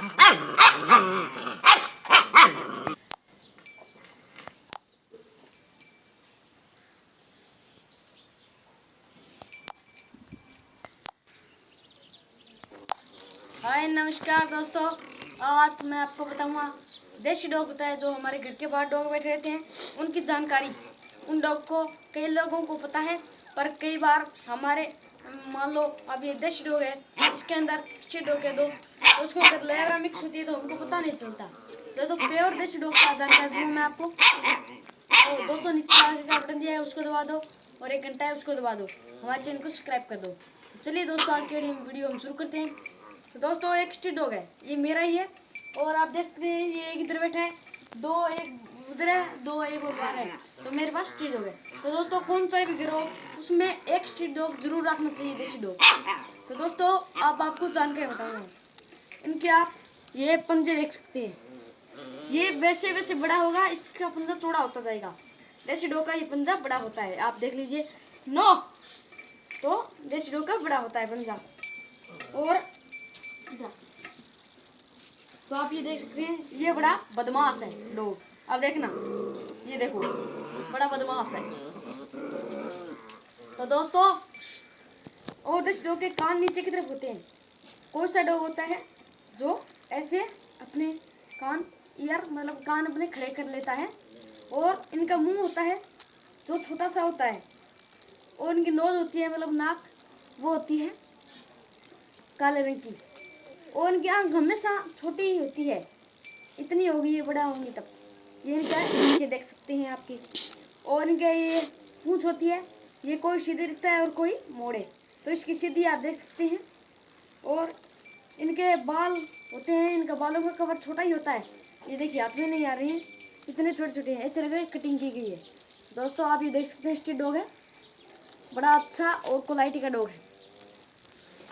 हाय, नमस्कार दोस्तों। आज मैं आपको बताऊँगा, देसी डॉग होता है जो हमारे घर के बाहर डॉग बैठे रहते हैं। उनकी जानकारी, उन डॉग को कई लोगों को पता है, पर कई बार हमारे मान लो अब ये दस डोग है इसके अंदर अच्छे डॉग है दो तो उसको अगर लेवरा मिक्स होती है तो हमको पता नहीं चलता। तो, तो प्योर देसी डॉग का जानकारी दूँ मैं आपको तो दोस्तों नीचे का बटन दिया है उसको दबा दो और एक घंटा है उसको दबा दो। हमारे चैनल को सब्सक्राइब कर दो। चलिए दोस्तों आज की वीडियो हम शुरू करते हैं। तो दोस्तों एक स्ट्रीट डॉग है ये मेरा ही है और आप देख सकते हैं ये इधर बैठा है। दो एक उधर है, दो एक और बाहर है। तो मेरे पास डॉग है तो दोस्तों, कौन सा भी हो, उसमें एक स्ट्रीट डॉग ज़रूर रखना चाहिए, देसी डॉग। तो दोस्तों आप आपको जानकारी बताऊँगा इनके आप ये पंजे देख सकते हैं। ये वैसे वैसे बड़ा होगा, इसका पंजा चौड़ा होता जाएगा। देसी डॉग का ये पंजा बड़ा होता है। आप देख लीजिए। नो! तो देसी डॉग का बड़ा होता है पंजा। और तो आप ये देख सकते हैं, ये बड़ा बदमाश है डॉग अब देखना, ये देखो, बड़ा बदमाश है। तो दोस्तों, और इस डॉग के कान नीचे की तरफ़ होते हैं। कौन सा डॉग होता है जो ऐसे अपने कान, ईयर मतलब कान अपने खड़े कर लेता है, और इनका मुँह होता है जो छोटा सा होता है, और इनकी नोज़ होती है मतलब नाक, वो होती है काले रंग की। और इनकी आँख हमेशा छोटी ही होती है। इतनी होगी ये बड़ा होंगी तब। ये इनका ये देख सकते हैं आपकी। और इनके ये पूछ होती है। ये कोई सीधे दिखता है और कोई मोड़े। तो इसकी सीधी आप देख सकते हैं। और इनके बाल होते हैं। इनका बालों का कवर छोटा ही होता है। ये देखिए हाथ में नहीं आ रही हैं। इतने छोटे छोटे हैं। ऐसे लग रहे कटिंग की गई है। दोस्तों, आप ये देख सकते हैं स्ट्रीट डॉग है। बड़ा अच्छा और क्वालिटी का डॉग है।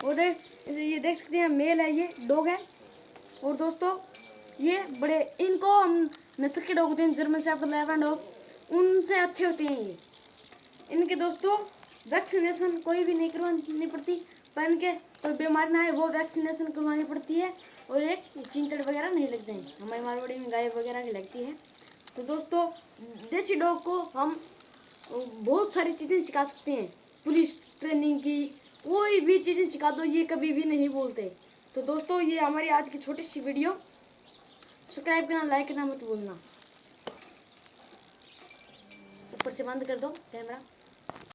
और देख ये देख सकते हैं, मेल है ये, डॉग है। और दोस्तों, ये बड़े, इनको हम नस्ल के डॉग होते हैं, जर्मन शेफर्ड लेवरन डॉग, उनसे अच्छे होते हैं ये। इनके दोस्तों, वैक्सीनेशन कोई भी नहीं करवानी पड़ती पर इनके कोई बीमारी ना है वो वैक्सीनेशन करवानी पड़ती है, और एक चिंतड़ वगैरह नहीं लग जाएँगे हमारी मारवाड़ी में गाय वगैरह नहीं लगती है। तो दोस्तों, देसी डॉग को हम बहुत सारी चीज़ें सिखा सकते हैं। पुलिस ट्रेनिंग की कोई भी चीज़ें सिखा दो, ये कभी भी नहीं बोलते। तो दोस्तों, ये हमारी आज की छोटी सी वीडियो। सब्सक्राइब करना, लाइक करना मत भूलना। ऊपर से बंद कर दो, कैमरा।